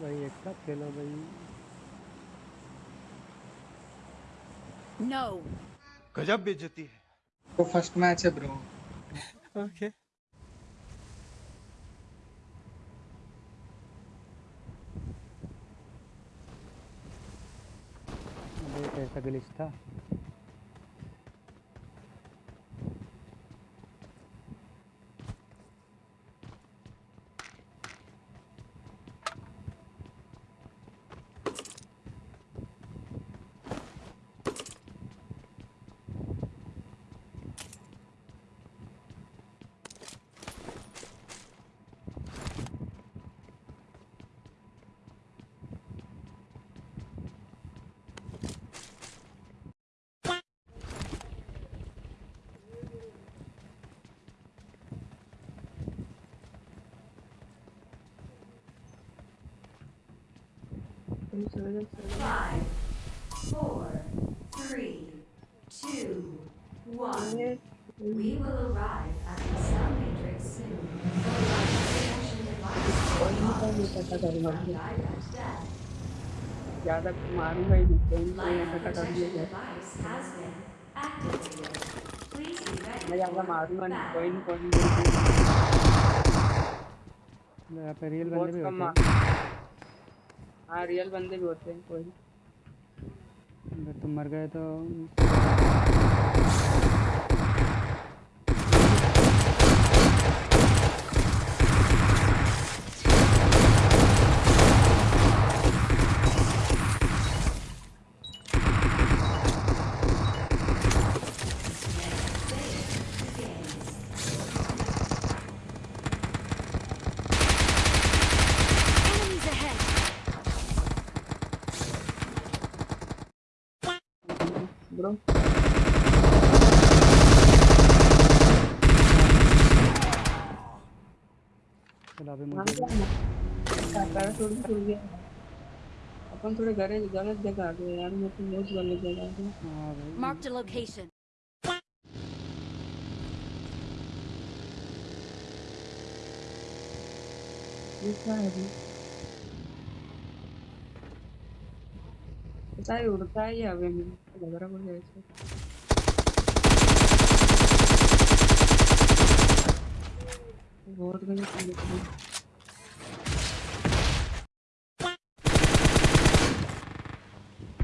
भाई एक साथ खेलो भाई। No. गजब बेइज्जती है। तो फ़र्स्ट मैच है ब्रो ओके कैसा ग्लिच था। Five, four, three, two, one. We will arrive at the Sun Matrix soon. The life protection device from direct death. ज़्यादा मारूँगा ही मैं ज़्यादा मारूँगा नहीं कोई नहीं कोई नहीं यहाँ पे रियल बंदे भी होते हैं हाँ रियल बंदे भी होते हैं कोई। अगर तुम मर गए तो अभी हाँ गया अपन थोड़े गरे गलत जगह आ गए यार मैं तो बहुत गलत जगह आ गया हाँ। भाई। Marked a location. ये क्या है अभी? पता है उड़ता है ये हवे में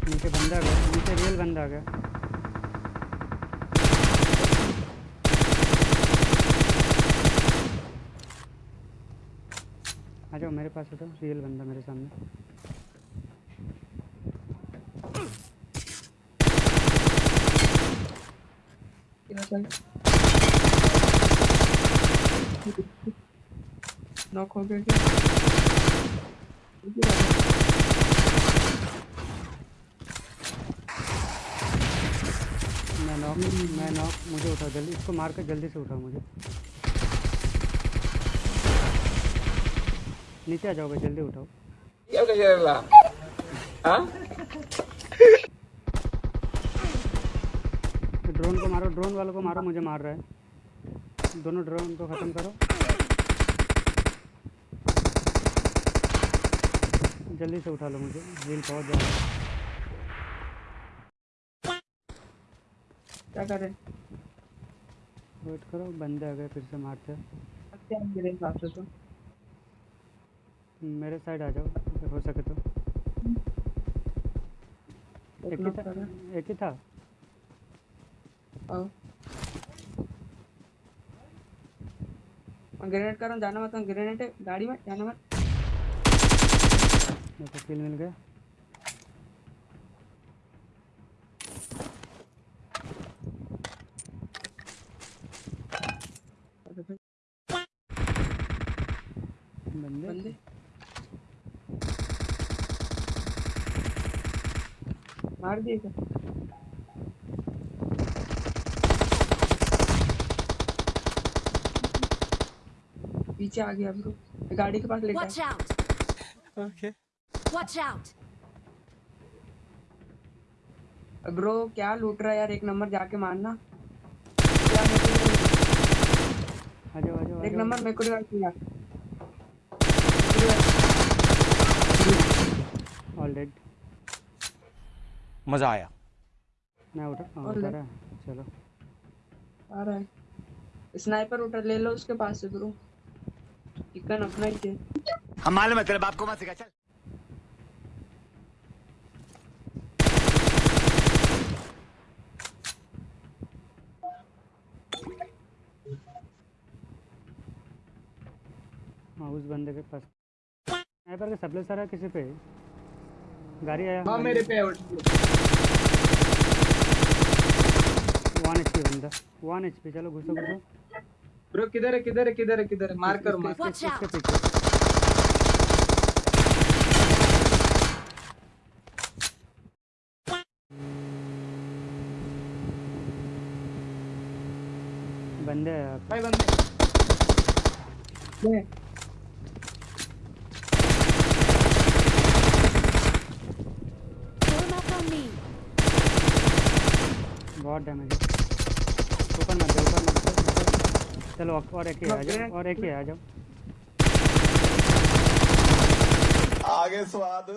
नीचे बंदा आ गया नीचे रियल बंदा आ गया आ जाओ मेरे पास उठो रियल बंदा मेरे सामने चल नॉक हो गया क्या। मैं नॉक मैं नॉक, मुझे उठाओ जल्दी इसको मार कर जल्दी से उठाओ मुझे। नीचे आ जाओ भाई, जल्दी उठाओ। ड्रोन को मारो ड्रोन वालों को मारो मुझे मार रहा है। दोनों ड्रोन को ख़त्म करो। जल्दी से उठा लो मुझे हील पहुँच जाओ क्या करे वेट करो बंदे आ गए फिर से मारते हैं। तो मेरे साइड आ जाओ हो सके तो। एक ही था? एक ही था? मैं ग्रेनेड कर रहा हूँ जाना मत ग्रेनेड है गाड़ी में जाना मत। मेरे को किल मिल गया। बंदे। बंदे। मार दिए क्या पीछे आ गया ब्रो गाड़ी के पास ले गया ओके वॉच आउट ब्रो क्या लूट रहा है यार? एक नंबर जाके मारना। आ जाओ आ जाओ एक नंबर मेरे को यार ऑल डेड मज़ा आया। मैं उठा आ रहा है चलो। आ रहा है। स्नाइपर उठा ले लो उसके पास से ब्रो। चिकन अपना ही थे हम मालूम है तेरे बाप को मत सिखा चल। हाँ उस बंदे के पास। स्नाइपर के सप्ले सारा किसी पे? गाड़ी आया। हाँ मेरे पे वन एच पी बंदा। वन एच पी चलो घुसो घुसो। ब्रो किधर है किधर है किधर है किधर है? मार कर मार इसके- इसके पीछे बंदे। भाई बंदे. बहुत डैमेज है। ऊपर मत ऊपर मत ऊपर- चलो और एक ही आ जाओ और एक ही आ जाओ। आगे स्वाद।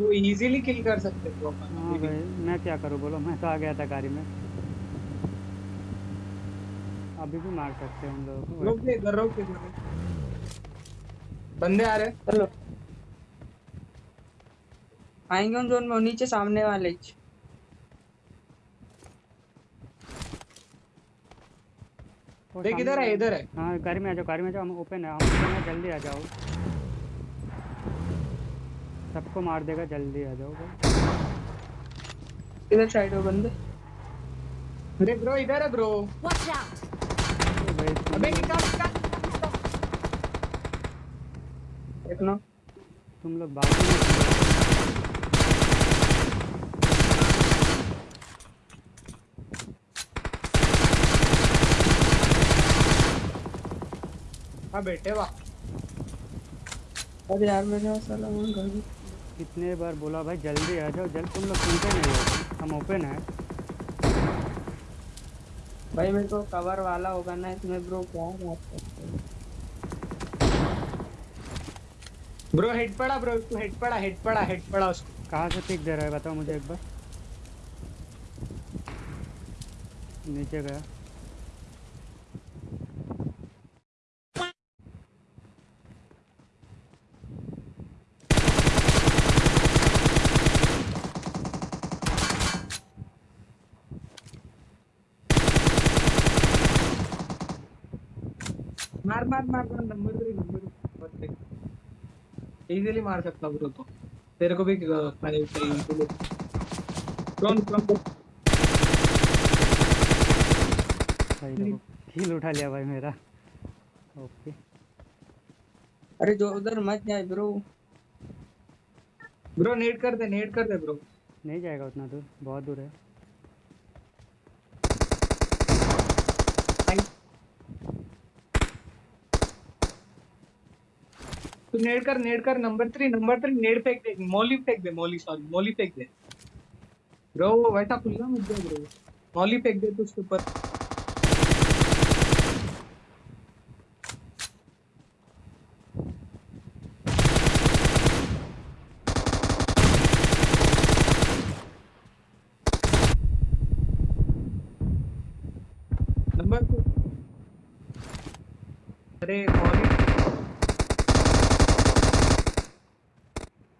वो इजीली किल कर सकते हो हाँ भाई मैं क्या करूँ बोलो मैं तो आ गया था गाड़ी में। अभी भी मार सकते हैं उन लोगों रोक को दे इधर रोक रोक। बंदे आ रहे चलो आएँगे उन जोन में नीचे सामने वाले ही। वो देख इधर है इधर है। हाँ गाड़ी में आ जाओ गाड़ी में आ जाओ हम ओपन है हम है जल्दी आ जाओ। सबको मार देगा जल्दी आ जाओ। भाई इधर साइड हो बंदे। अरे ब्रो इधर है ब्रो. ओ भाई अबे निकाल निकाल देखना। तुम लोग बात ही नहीं करो। हाँ बेटे वाह। अरे यार पास साला वहाँ घर कितने बार बोला भाई जल्दी आ जाओ जल्द तुम लोग सुनते नहीं हो। हम ओपन है। भाई मेरे को कवर वाला होगा ना इसमें ब्रो क्या बात करते हो? ब्रो हेड पड़ा ब्रो उसको हेड पड़ा हेड पड़ा हेड पड़ा उसको। कहाँ से पिक दे रहा है बताओ मुझे एक बार। नीचे गया। इजीली मार सकता ब्रो तो तेरे को भी फाइव चाहिए कौन कौन भाई देखो हील उठा लिया भाई मेरा ओके अरे जो उधर मत जाए ब्रो ब्रो नेट कर दे नेट कर दे ब्रो नहीं जाएगा उतना दूर, बहुत दूर है। तू नेट कर नेट कर number three number three net फेंक दे, मौली फेंक दे, मौली सॉरी मौली फेंक दे। ब्रो वैसा खुला मत जा ब्रो मौली फेंक दे तू उसके ऊपर। नंबर अरे, मौली।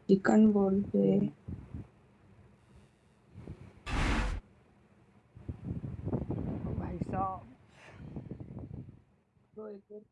चिकन बोलते भाई साहब तो एक और